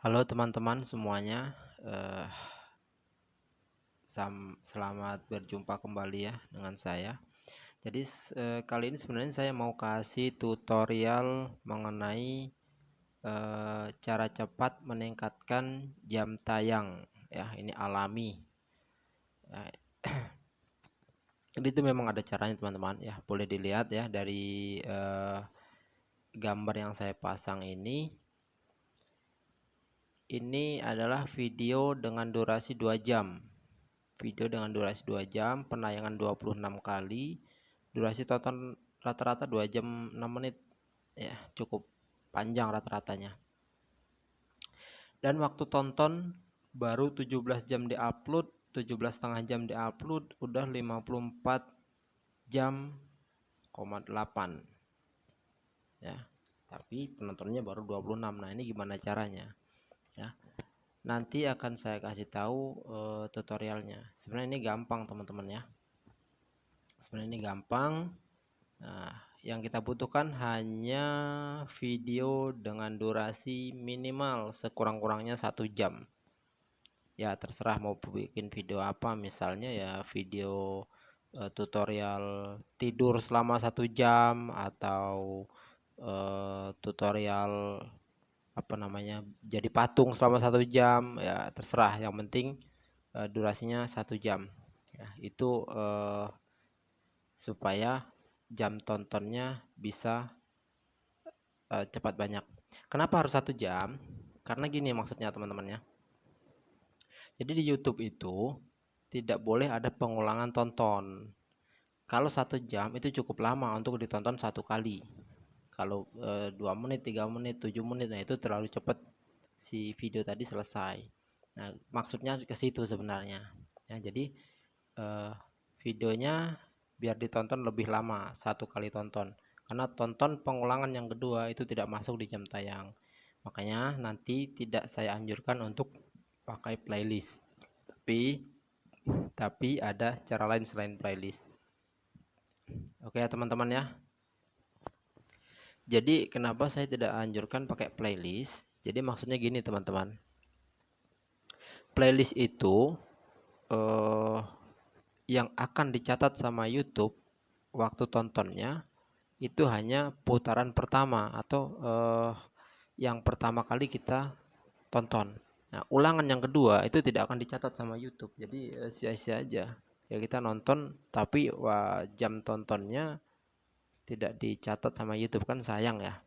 Halo teman-teman semuanya, eh, sam selamat berjumpa kembali ya dengan saya. Jadi eh, kali ini sebenarnya saya mau kasih tutorial mengenai eh, cara cepat meningkatkan jam tayang ya, ini alami. Jadi itu memang ada caranya teman-teman ya, boleh dilihat ya dari eh, gambar yang saya pasang ini ini adalah video dengan durasi 2 jam. Video dengan durasi 2 jam penayangan 26 kali. Durasi tonton rata-rata 2 jam 6 menit. Ya cukup panjang rata-ratanya. Dan waktu tonton baru 17 jam diupload 17 setengah jam diupload udah 54 jam 8 ya tapi penontonnya baru 26 nah ini gimana caranya ya. Nanti akan saya kasih tahu uh, tutorialnya. Sebenarnya ini gampang teman-teman ya. Sebenarnya ini gampang. Nah yang kita butuhkan hanya video dengan durasi minimal sekurang-kurangnya satu jam. Ya terserah mau bikin video apa. Misalnya ya video uh, tutorial tidur selama satu jam atau uh, tutorial apa namanya jadi patung selama satu jam ya terserah. Yang penting uh, durasinya satu jam. Ya itu uh, supaya jam tontonnya bisa uh, cepat banyak. Kenapa harus satu jam? Karena gini maksudnya teman-teman ya jadi di YouTube itu tidak boleh ada pengulangan tonton. Kalau satu jam itu cukup lama untuk ditonton satu kali kalau e, dua menit tiga menit tujuh menit nah itu terlalu cepat si video tadi selesai. Nah maksudnya ke situ sebenarnya. Ya jadi e, videonya biar ditonton lebih lama satu kali tonton. Karena tonton pengulangan yang kedua itu tidak masuk di jam tayang. Makanya nanti tidak saya anjurkan untuk pakai playlist. Tapi tapi ada cara lain selain playlist. Oke ya teman-teman ya jadi kenapa saya tidak anjurkan pakai playlist? Jadi maksudnya gini teman-teman. Playlist itu uh, yang akan dicatat sama YouTube waktu tontonnya itu hanya putaran pertama atau uh, yang pertama kali kita tonton. Nah, ulangan yang kedua itu tidak akan dicatat sama YouTube. Jadi eh, sia-sia aja. Ya kita nonton tapi wah, jam tontonnya tidak dicatat sama YouTube kan sayang ya.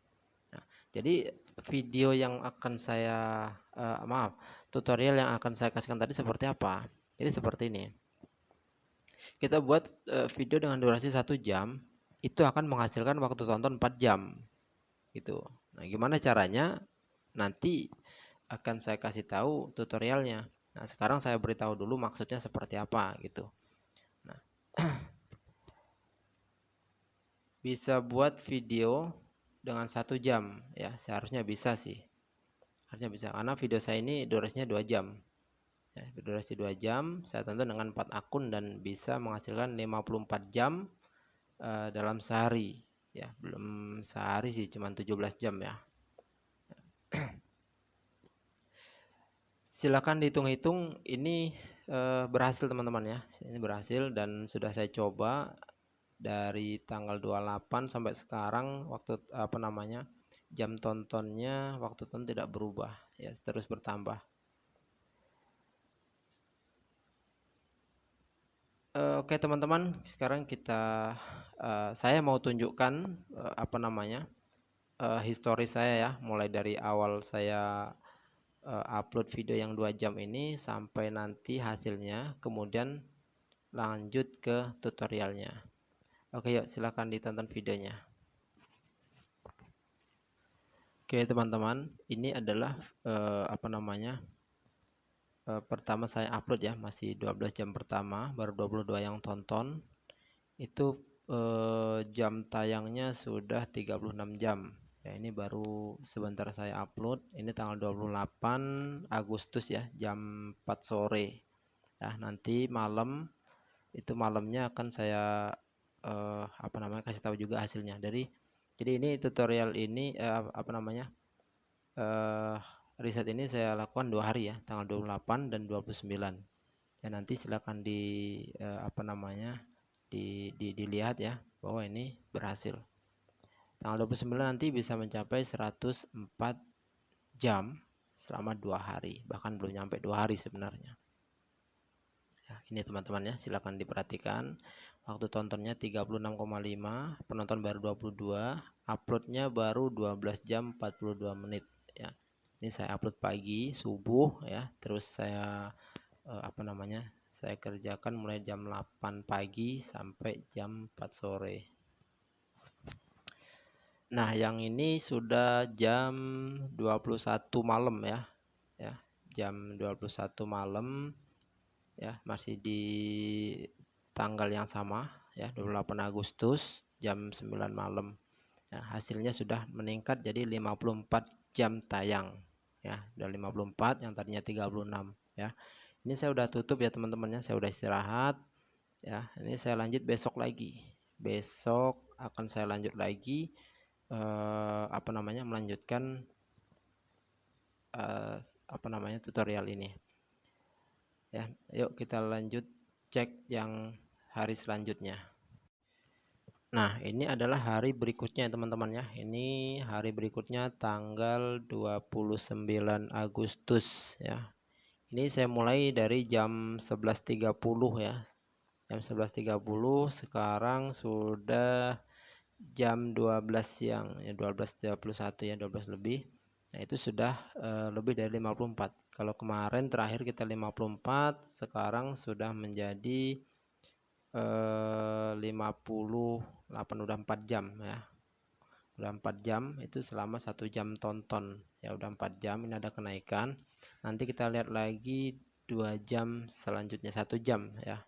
Nah, jadi video yang akan saya uh, maaf tutorial yang akan saya kasihkan tadi seperti apa? Jadi seperti ini. Kita buat uh, video dengan durasi satu jam itu akan menghasilkan waktu tonton 4 jam gitu. Nah, gimana caranya? Nanti akan saya kasih tahu tutorialnya. Nah, sekarang saya beritahu dulu maksudnya seperti apa gitu. Nah, bisa buat video dengan satu jam. Ya seharusnya bisa sih. Harusnya bisa karena video saya ini durasinya dua jam. Ya, durasi dua jam saya tonton dengan 4 akun dan bisa menghasilkan 54 jam uh, dalam sehari. Ya belum sehari sih cuma 17 jam ya. Silakan dihitung-hitung ini uh, berhasil teman-teman ya. Ini berhasil dan sudah saya coba dari tanggal 28 sampai sekarang waktu apa namanya jam tontonnya waktu tonton tidak berubah ya terus bertambah. Oke teman-teman sekarang kita uh, saya mau tunjukkan uh, apa namanya uh, histori saya ya. Mulai dari awal saya upload video yang dua jam ini sampai nanti hasilnya kemudian lanjut ke tutorialnya Oke yuk silahkan ditonton videonya. Oke teman-teman ini adalah uh, apa namanya uh, pertama saya upload ya masih 12 jam pertama baru 22 yang tonton. Itu uh, jam tayangnya sudah 36 jam. Ya ini baru sebentar saya upload ini tanggal 28 Agustus ya jam 4 sore. Ya nanti malam itu malamnya akan saya uh, apa namanya kasih tahu juga hasilnya. Dari jadi ini tutorial ini uh, apa namanya uh, riset ini saya lakukan dua hari ya tanggal 28 dan 29 ya nanti silakan di eh, apa namanya di, di dilihat ya bahwa ini berhasil. Tanggal 29 nanti bisa mencapai 104 jam selama dua hari. Bahkan belum nyampe dua hari sebenarnya ya ini teman-teman ya silahkan diperhatikan. Waktu tontonnya 36,5 penonton baru 22 uploadnya baru 12 jam 42 menit ya. Ini saya upload pagi subuh ya. Terus saya eh, apa namanya saya kerjakan mulai jam 8 pagi sampai jam 4 sore. Nah yang ini sudah jam 21 malam ya. Ya jam 21 malam ya masih di tanggal yang sama ya 28 Agustus jam 9 malam. Ya, hasilnya sudah meningkat jadi 54 jam tayang ya udah 54 yang tadinya 36 ya. Ini saya udah tutup ya teman-temannya saya udah istirahat ya. Ini saya lanjut besok lagi. Besok akan saya lanjut lagi eh, apa namanya melanjutkan eh, apa namanya tutorial ini ya yuk kita lanjut cek yang hari selanjutnya Nah, ini adalah hari berikutnya teman-teman ya. Ini hari berikutnya tanggal 29 Agustus ya. Ini saya mulai dari jam 11.30 ya. Jam 11.30 sekarang sudah jam 12 siang ya 12.31 ya 12 lebih. Nah, itu sudah uh, lebih dari 54. Kalau kemarin terakhir kita 54, sekarang sudah menjadi eh, 58 udah 4 jam ya. Udah 4 jam itu selama satu jam tonton. Ya udah 4 jam ini ada kenaikan. Nanti kita lihat lagi dua jam selanjutnya satu jam ya.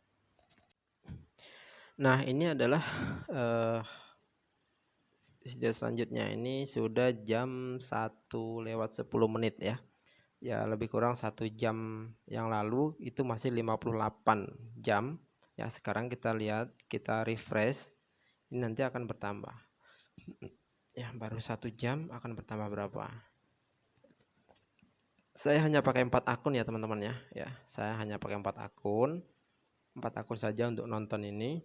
Nah ini adalah eh, video selanjutnya ini sudah jam 1 lewat 10 menit ya. Ya lebih kurang satu jam yang lalu itu masih 58 jam. Ya sekarang kita lihat kita refresh ini nanti akan bertambah. Ya baru satu jam akan bertambah berapa? Saya hanya pakai empat akun ya teman-teman ya. Ya saya hanya pakai empat akun. Empat akun saja untuk nonton ini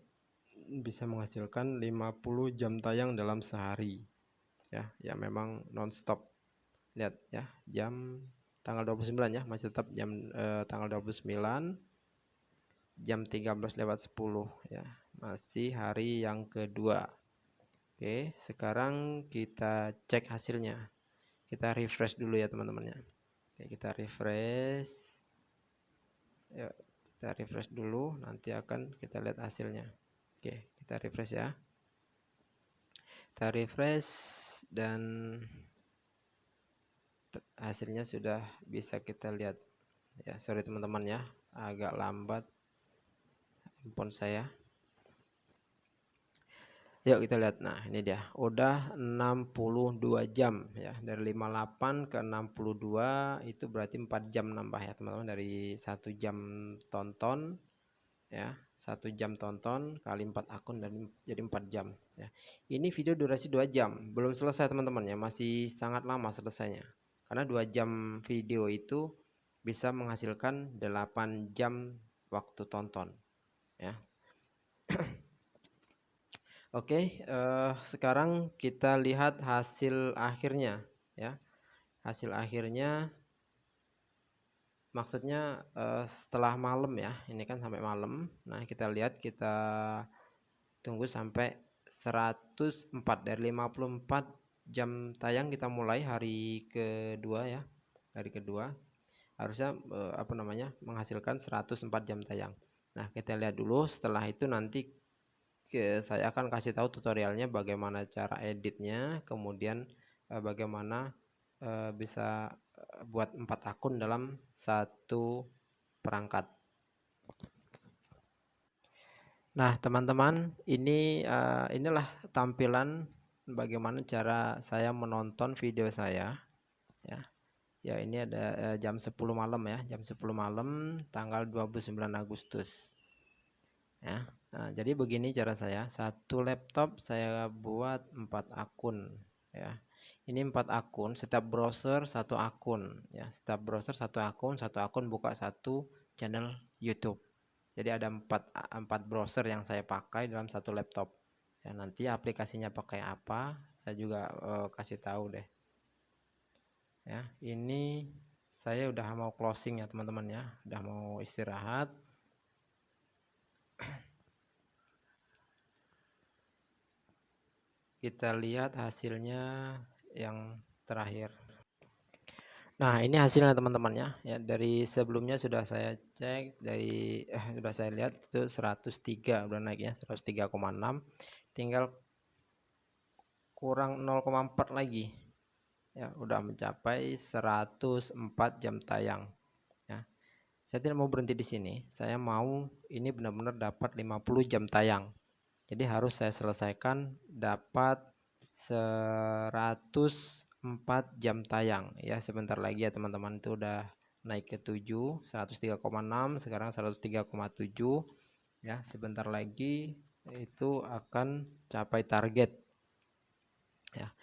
bisa menghasilkan 50 jam tayang dalam sehari ya. Ya memang nonstop. Lihat ya jam tanggal 29 ya masih tetap jam eh, tanggal 29 jam 13 lewat 10 ya. Masih hari yang kedua. Oke sekarang kita cek hasilnya. Kita refresh dulu ya teman-temannya. Oke kita refresh. Ya kita refresh dulu. Nanti akan kita lihat hasilnya Oke kita refresh ya. Kita refresh dan hasilnya sudah bisa kita lihat. Ya sorry teman-teman ya agak lambat handphone saya. Yuk kita lihat. Nah ini dia. Udah 62 jam ya. Dari 58 ke 62 itu berarti 4 jam nambah ya teman-teman. Dari satu jam tonton ya satu jam tonton kali 4 akun dan jadi 4 jam ya. Ini video durasi 2 jam belum selesai teman-teman ya masih sangat lama selesainya. Karena 2 jam video itu bisa menghasilkan 8 jam waktu tonton ya. Oke, uh, sekarang kita lihat hasil akhirnya ya. Hasil akhirnya maksudnya uh, setelah malam ya. Ini kan sampai malam. Nah, kita lihat kita tunggu sampai 104 dari 54 jam tayang kita mulai hari kedua ya. Hari kedua harusnya uh, apa namanya? menghasilkan 104 jam tayang. Nah, kita lihat dulu setelah itu nanti ke, saya akan kasih tahu tutorialnya bagaimana cara editnya, kemudian eh, bagaimana eh, bisa buat empat akun dalam satu perangkat. Nah, teman-teman, ini uh, inilah tampilan bagaimana cara saya menonton video saya ya. Ya, ini ada uh, jam 10 malam ya, jam 10 malam tanggal 29 Agustus. Ya. Nah, jadi begini cara saya. Satu laptop saya buat empat akun ya. Ini empat akun setiap browser satu akun ya. Setiap browser satu akun satu akun buka satu channel YouTube. Jadi ada empat empat browser yang saya pakai dalam satu laptop. Ya nanti aplikasinya pakai apa saya juga uh, kasih tahu deh. Ya ini saya udah mau closing ya teman-teman ya. Udah mau istirahat. Kita lihat hasilnya yang terakhir. Nah ini hasilnya teman-teman ya. Ya dari sebelumnya sudah saya cek dari eh, sudah saya lihat itu 103 udah naik ya 103,6 tinggal kurang 0,4 lagi. Ya udah mencapai 104 jam tayang. Ya saya tidak mau berhenti di sini. Saya mau ini benar-benar dapat 50 jam tayang. Jadi harus saya selesaikan dapat 104 jam tayang. Ya sebentar lagi ya teman-teman. Itu udah naik ke 7 103,6 sekarang 103,7 ya sebentar lagi itu akan capai target. Ya.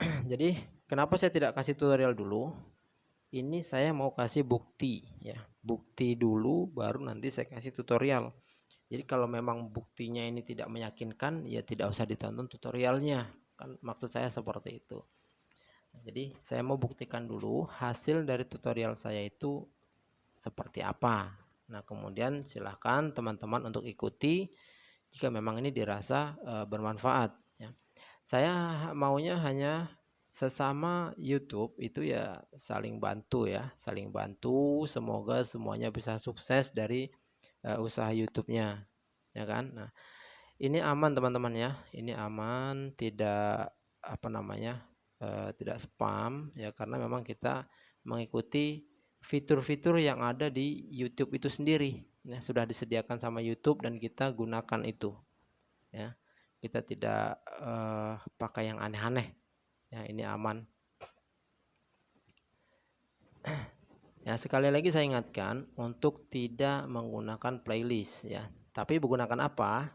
Jadi kenapa saya tidak kasih tutorial dulu? Ini saya mau kasih bukti ya. Bukti dulu baru nanti saya kasih tutorial jadi kalau memang buktinya ini tidak meyakinkan, ya tidak usah ditonton tutorialnya. Kan maksud saya seperti itu. Nah, jadi saya mau buktikan dulu hasil dari tutorial saya itu seperti apa. Nah kemudian silahkan teman-teman untuk ikuti jika memang ini dirasa e, bermanfaat. Ya. Saya maunya hanya sesama YouTube itu ya saling bantu ya, saling bantu. Semoga semuanya bisa sukses dari uh, usaha YouTube-nya ya kan? Nah ini aman teman-teman ya. Ini aman tidak apa namanya uh, tidak spam ya karena memang kita mengikuti fitur-fitur yang ada di YouTube itu sendiri. Ya sudah disediakan sama YouTube dan kita gunakan itu ya. Kita tidak uh, pakai yang aneh-aneh. Ya ini aman Ya, sekali lagi saya ingatkan untuk tidak menggunakan playlist ya. Tapi menggunakan apa?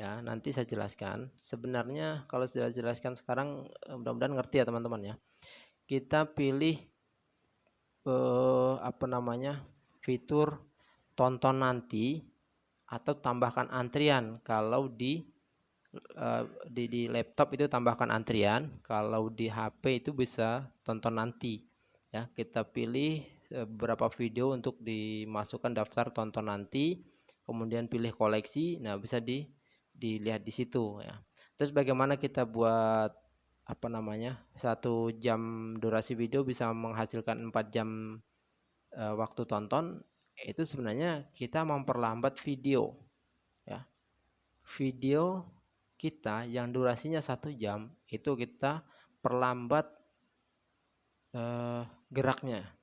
Ya, nanti saya jelaskan. Sebenarnya kalau sudah jelaskan sekarang eh, mudah-mudahan ngerti ya teman-teman ya. Kita pilih eh, apa namanya? fitur tonton nanti atau tambahkan antrian kalau di uh, di, di laptop itu tambahkan antrian kalau di HP itu bisa tonton nanti ya kita pilih Eh, beberapa video untuk dimasukkan daftar tonton nanti kemudian pilih koleksi. Nah bisa di dilihat di situ ya. Terus bagaimana kita buat apa namanya satu jam durasi video bisa menghasilkan 4 jam e, waktu tonton itu sebenarnya kita memperlambat video ya. Video kita yang durasinya satu jam itu kita perlambat e, geraknya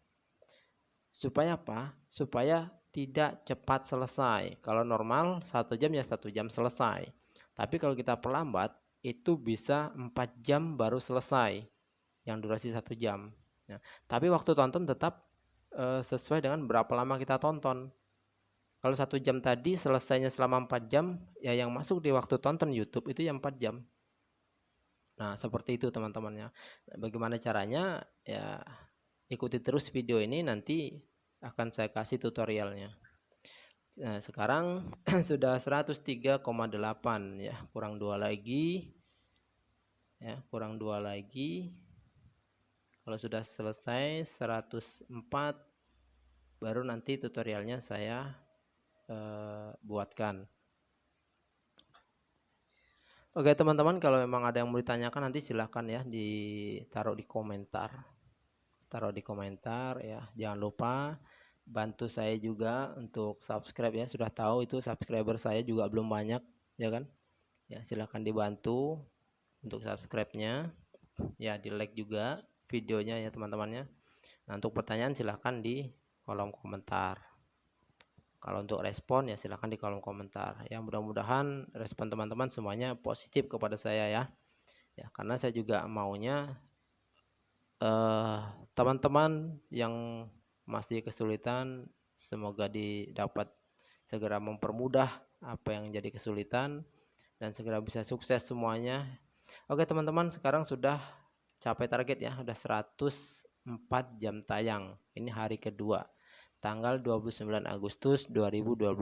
supaya apa? Supaya tidak cepat selesai. Kalau normal satu jam ya satu jam selesai. Tapi kalau kita perlambat itu bisa empat jam baru selesai yang durasi satu jam. Ya. tapi waktu tonton tetap e, sesuai dengan berapa lama kita tonton. Kalau satu jam tadi selesainya selama empat jam ya yang masuk di waktu tonton YouTube itu yang empat jam. Nah seperti itu teman-temannya. Bagaimana caranya? Ya ikuti terus video ini nanti akan saya kasih tutorialnya. Nah sekarang sudah 103,8 ya kurang dua lagi. Ya kurang dua lagi. Kalau sudah selesai 104 baru nanti tutorialnya saya eh, buatkan. Oke teman-teman kalau memang ada yang mau ditanyakan nanti silahkan ya ditaruh di komentar taruh di komentar ya. Jangan lupa bantu saya juga untuk subscribe ya. Sudah tahu itu subscriber saya juga belum banyak ya kan? Ya silahkan dibantu untuk subscribe-nya. Ya di like juga videonya ya teman-temannya. Nah untuk pertanyaan silahkan di kolom komentar. Kalau untuk respon ya silahkan di kolom komentar. Ya mudah-mudahan respon teman-teman semuanya positif kepada saya ya. Ya karena saya juga maunya teman-teman uh, yang masih kesulitan semoga didapat segera mempermudah apa yang jadi kesulitan dan segera bisa sukses semuanya. Oke teman-teman sekarang sudah capai target ya udah 104 jam tayang. Ini hari kedua tanggal 29 Agustus 2021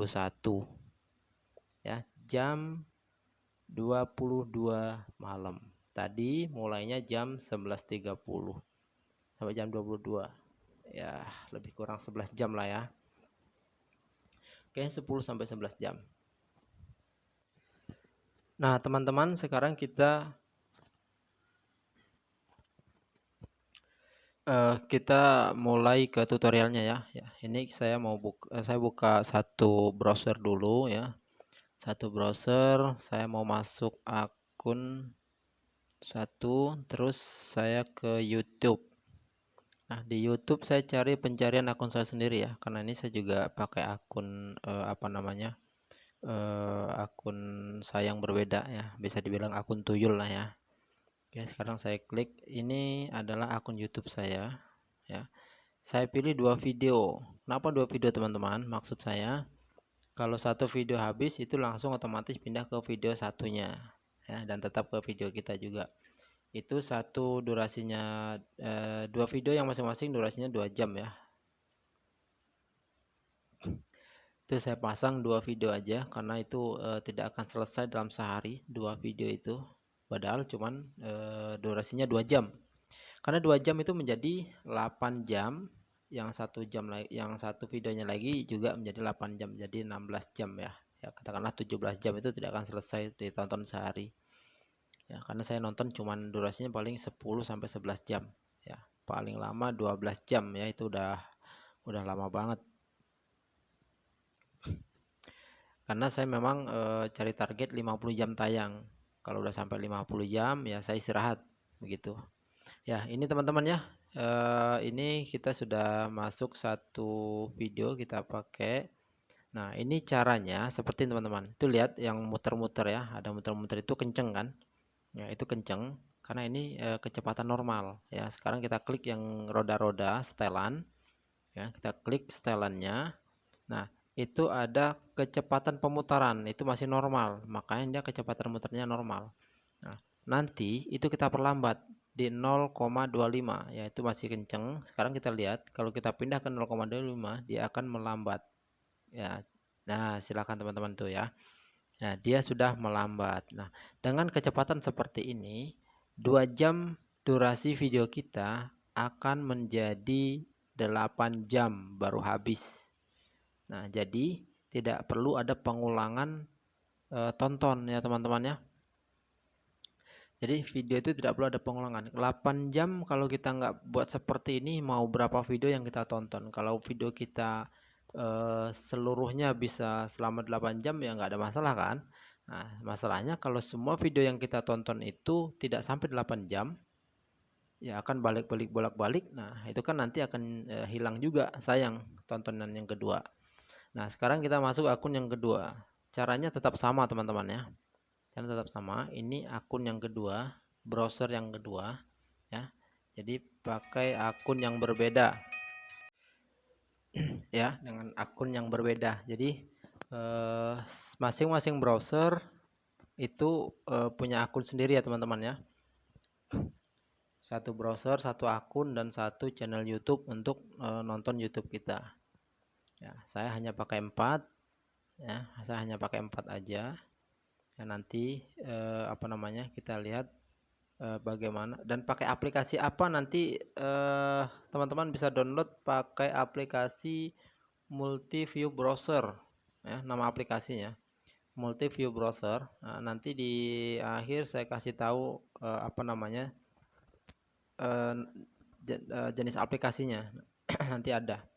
ya jam 22 malam. Tadi mulainya jam 11.30 sampai jam 22 ya lebih kurang 11 jam lah ya. Oke 10 sampai 11 jam. Nah teman-teman sekarang kita uh, kita mulai ke tutorialnya ya. ya ini saya mau buka eh, saya buka satu browser dulu ya. Satu browser saya mau masuk akun satu terus saya ke YouTube nah di YouTube saya cari pencarian akun saya sendiri ya karena ini saya juga pakai akun uh, apa namanya uh, akun saya yang berbeda ya bisa dibilang akun tuyul lah ya Oke, sekarang saya klik. Ini adalah akun YouTube saya. Ya, saya pilih dua video. Kenapa dua video teman-teman? Maksud saya, kalau satu video habis itu langsung otomatis pindah ke video satunya, ya, dan tetap ke video kita juga. Itu satu durasinya eh, dua video yang masing-masing durasinya dua jam ya. Itu saya pasang dua video aja karena itu eh, tidak akan selesai dalam sehari dua video itu. Padahal cuman e, durasinya dua jam. Karena dua jam itu menjadi 8 jam yang satu jam yang satu videonya lagi juga menjadi 8 jam jadi 16 jam ya. Ya katakanlah 17 jam itu tidak akan selesai ditonton sehari ya karena saya nonton cuman durasinya paling 10 sampai 11 jam. Ya paling lama 12 jam ya itu udah udah lama banget. Karena saya memang e, cari target 50 jam tayang. Kalau udah sampai 50 jam ya saya istirahat begitu. Ya ini teman-teman ya uh, ini kita sudah masuk satu video kita pakai. Nah ini caranya seperti teman-teman. Itu lihat yang muter-muter ya. Ada muter-muter itu kenceng kan ya itu kenceng karena ini uh, kecepatan normal. Ya sekarang kita klik yang roda-roda setelan. Ya kita klik setelannya. Nah itu ada kecepatan pemutaran itu masih normal. Makanya dia kecepatan muternya normal. Nah nanti itu kita perlambat di 0,25 yaitu masih kenceng. Sekarang kita lihat kalau kita pindah ke 0,25 dia akan melambat. Ya nah silakan teman-teman tuh ya nah dia sudah melambat nah dengan kecepatan seperti ini dua jam durasi video kita akan menjadi 8 jam baru habis Nah, jadi tidak perlu ada pengulangan e, tonton ya teman-teman ya. Jadi video itu tidak perlu ada pengulangan. 8 jam kalau kita nggak buat seperti ini mau berapa video yang kita tonton. Kalau video kita e, seluruhnya bisa selama 8 jam ya nggak ada masalah kan. Nah, masalahnya kalau semua video yang kita tonton itu tidak sampai 8 jam ya akan balik-balik bolak-balik. Nah, itu kan nanti akan e, hilang juga sayang tontonan yang kedua. Nah, sekarang kita masuk akun yang kedua. Caranya tetap sama, teman-teman ya. Caranya tetap sama. Ini akun yang kedua, browser yang kedua ya. Jadi pakai akun yang berbeda. ya, dengan akun yang berbeda. Jadi eh, masing-masing eh, browser itu eh, punya akun sendiri ya, teman-teman ya. Satu browser, satu akun dan satu channel YouTube untuk eh, nonton YouTube kita ya saya hanya pakai empat ya saya hanya pakai empat aja ya nanti eh, apa namanya kita lihat eh, bagaimana dan pakai aplikasi apa nanti eh, teman-teman eh, bisa download pakai aplikasi multi view browser ya nama aplikasinya multi view browser nah, nanti di akhir saya kasih tahu eh, apa namanya eh jenis aplikasinya nanti ada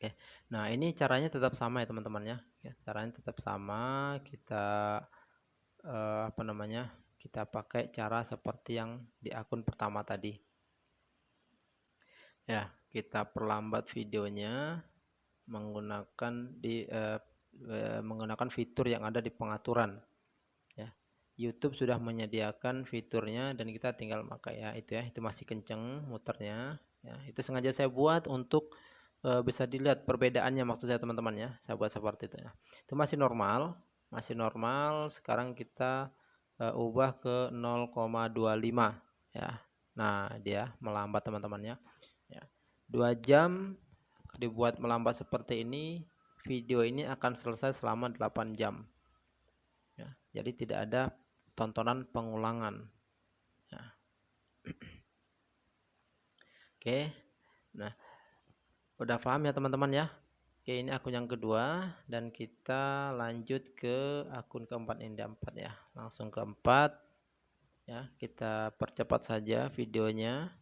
Oke. Nah, ini caranya tetap sama ya, teman-teman ya. ya. Caranya tetap sama. Kita eh, apa namanya? Kita pakai cara seperti yang di akun pertama tadi. Ya, kita perlambat videonya menggunakan di eh, eh, menggunakan fitur yang ada di pengaturan. Ya. YouTube sudah menyediakan fiturnya dan kita tinggal pakai ya itu ya. Itu masih kenceng muternya. Ya, itu sengaja saya buat untuk uh, bisa dilihat perbedaannya maksud saya teman-teman ya saya buat seperti itu ya itu masih normal masih normal sekarang kita uh, ubah ke 0,25 ya. Nah dia melambat teman-temannya ya. Dua jam dibuat melambat seperti ini video ini akan selesai selama 8 jam ya, jadi tidak ada tontonan pengulangan ya. oke. Nah udah paham ya teman-teman ya oke ini akun yang kedua dan kita lanjut ke akun keempat ini empat ya langsung keempat ya kita percepat saja videonya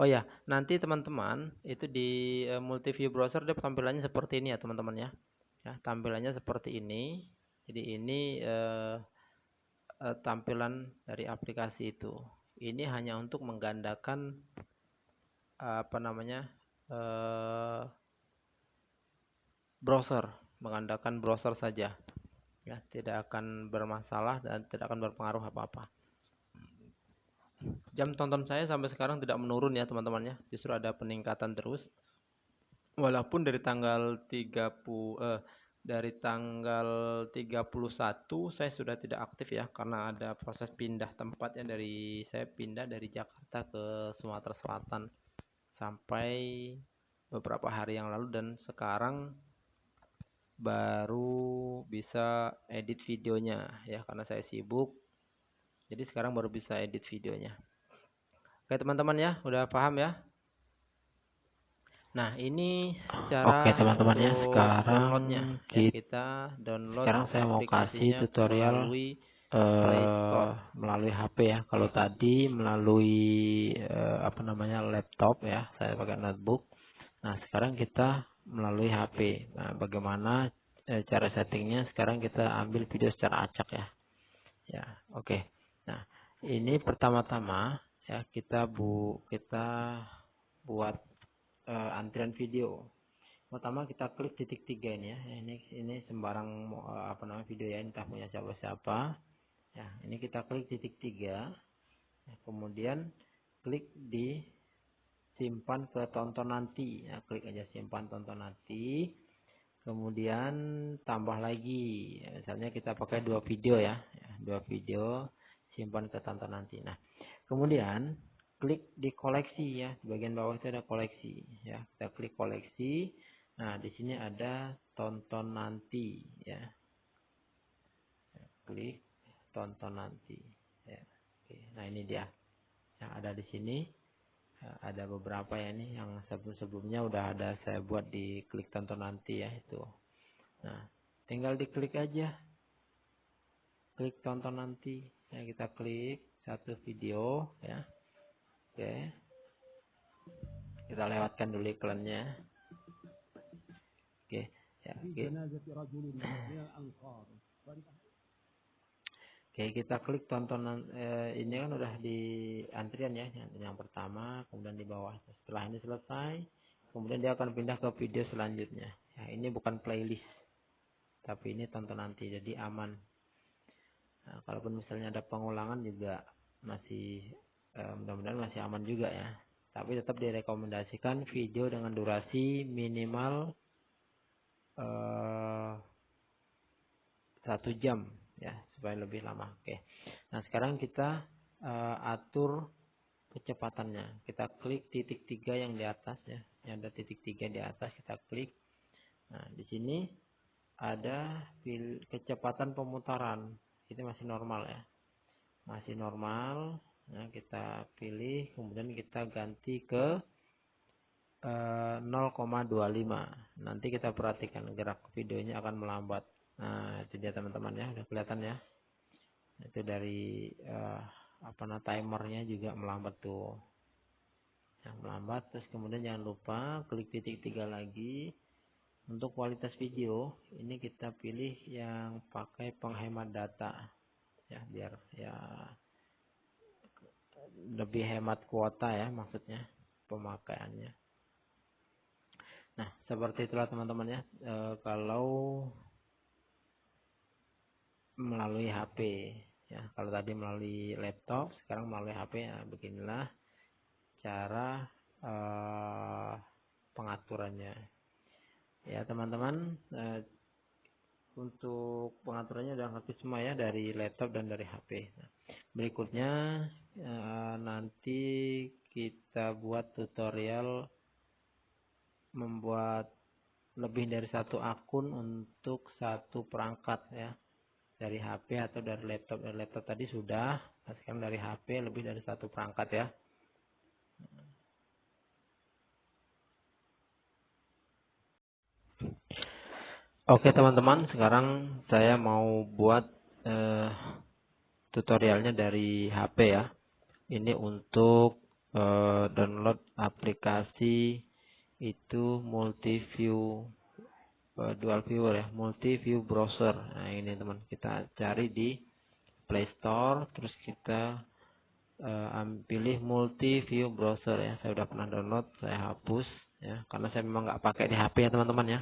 Oh ya, nanti teman-teman itu di uh, multi view browser dia tampilannya seperti ini ya teman-teman ya. Ya, tampilannya seperti ini. Jadi ini uh, uh, tampilan dari aplikasi itu. Ini hanya untuk menggandakan apa namanya uh, browser, menggandakan browser saja. Ya, tidak akan bermasalah dan tidak akan berpengaruh apa-apa. Jam tonton saya sampai sekarang tidak menurun ya teman-teman ya. Justru ada peningkatan terus. Walaupun dari tanggal 30 eh, dari tanggal 31 saya sudah tidak aktif ya karena ada proses pindah tempat ya dari saya pindah dari Jakarta ke Sumatera Selatan sampai beberapa hari yang lalu dan sekarang baru bisa edit videonya ya karena saya sibuk jadi sekarang baru bisa edit videonya. Oke teman-teman ya, udah paham ya? Nah ini cara Oke teman-teman ya, sekarang downloadnya. Ya, kita download sekarang saya mau kasih tutorial melalui Play eh, Store. Melalui HP ya. Kalau tadi melalui uh, apa namanya laptop ya, saya pakai notebook. Nah sekarang kita melalui HP. Nah bagaimana uh, cara settingnya? Sekarang kita ambil video secara acak ya. Ya oke. Okay. Nah, ini pertama-tama ya kita bu kita buat uh, antrian video. Pertama kita klik titik tiga ini ya. Ini ini sembarang uh, apa namanya video ya entah punya siapa-siapa. Ya, ini kita klik titik tiga. Ya, kemudian klik di simpan ke tonton nanti. Ya, klik aja simpan tonton nanti. Kemudian tambah lagi. Ya, misalnya kita pakai dua video ya, ya dua video simpan ke tonton nanti. Nah, kemudian klik di koleksi ya. Di bagian bawah itu ada koleksi ya. Kita klik koleksi. Nah, di sini ada tonton nanti ya. Klik tonton nanti ya. Oke, nah ini dia. Yang ada di sini ada beberapa ya nih yang sebelum-sebelumnya udah ada saya buat di klik tonton nanti ya itu. Nah, tinggal diklik aja. Klik tonton nanti ya kita klik satu video ya oke kita lewatkan dulu iklannya oke ya oke oke kita klik tontonan eh, ini kan udah di antrian ya yang, yang pertama kemudian di bawah. Setelah ini selesai kemudian dia akan pindah ke video selanjutnya. Ya ini bukan playlist tapi ini tonton nanti jadi aman. Nah, kalaupun misalnya ada pengulangan juga masih eh, mudah-mudahan masih aman juga ya. Tapi tetap direkomendasikan video dengan durasi minimal eh, satu jam ya supaya lebih lama. Oke. Nah sekarang kita eh, atur kecepatannya. Kita klik titik tiga yang di atas ya. Yang ada titik tiga di atas kita klik. Nah di sini ada kecepatan pemutaran ini masih normal ya masih normal nah kita pilih kemudian kita ganti ke eh, 0,25 nanti kita perhatikan gerak videonya akan melambat nah itu dia teman-teman ya. Udah kelihatan ya. Itu dari eh, apa nah timernya juga melambat tuh. Yang melambat terus kemudian jangan lupa klik titik tiga lagi. Untuk kualitas video ini kita pilih yang pakai penghemat data ya biar ya lebih hemat kuota ya maksudnya pemakaiannya. Nah seperti itulah teman-teman ya. E, kalau melalui HP ya. Kalau tadi melalui laptop sekarang melalui HP ya beginilah cara e, pengaturannya. Ya teman-teman eh, untuk pengaturannya udah ngerti semua ya dari laptop dan dari HP. Berikutnya eh, nanti kita buat tutorial membuat lebih dari satu akun untuk satu perangkat ya dari HP atau dari laptop dari laptop tadi sudah sekarang dari HP lebih dari satu perangkat ya Oke teman-teman, sekarang saya mau buat eh, tutorialnya dari HP ya. Ini untuk eh, download aplikasi itu multi view dual viewer ya, multi view browser. Nah ini teman, kita cari di Play Store, terus kita eh, pilih multi view browser ya. Saya sudah pernah download, saya hapus ya, karena saya memang nggak pakai di HP ya teman-teman ya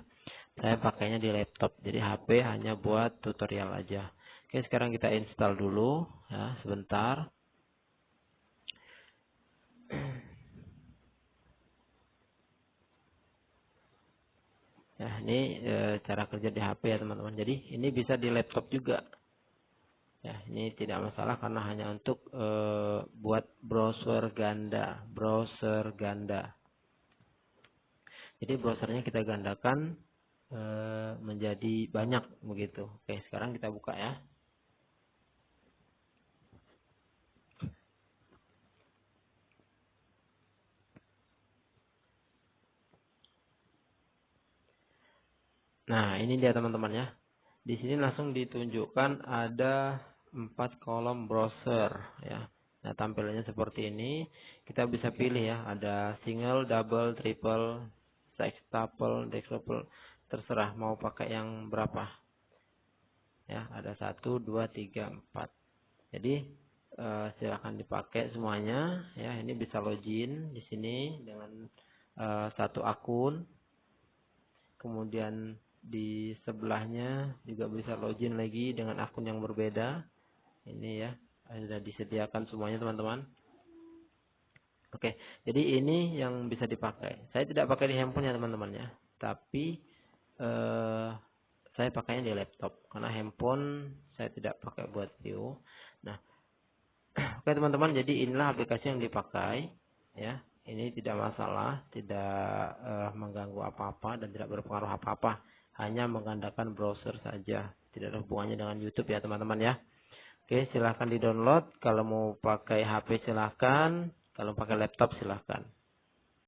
saya pakainya di laptop jadi HP hanya buat tutorial aja oke sekarang kita install dulu ya sebentar ya ini e, cara kerja di HP ya teman-teman jadi ini bisa di laptop juga ya ini tidak masalah karena hanya untuk e, buat browser ganda browser ganda jadi browsernya kita gandakan e, menjadi banyak begitu. Oke, sekarang kita buka ya. Nah, ini dia teman-teman ya. Di sini langsung ditunjukkan ada empat kolom browser ya. Nah, tampilannya seperti ini. Kita bisa pilih ya, ada single, double, triple, sextuple, dectuple terserah mau pakai yang berapa ya ada satu dua tiga empat jadi eh, silakan dipakai semuanya ya ini bisa login di sini dengan eh, satu akun kemudian di sebelahnya juga bisa login lagi dengan akun yang berbeda ini ya sudah disediakan semuanya teman-teman oke jadi ini yang bisa dipakai saya tidak pakai di handphone ya teman-teman ya tapi eh, saya pakainya di laptop karena handphone saya tidak pakai buat view. Nah, oke teman-teman, jadi inilah aplikasi yang dipakai ya. Ini tidak masalah, tidak eh, mengganggu apa-apa dan tidak berpengaruh apa-apa. Hanya menggandakan browser saja, tidak ada hubungannya dengan YouTube ya teman-teman ya. Oke, silahkan di download. Kalau mau pakai HP silahkan, kalau pakai laptop silahkan.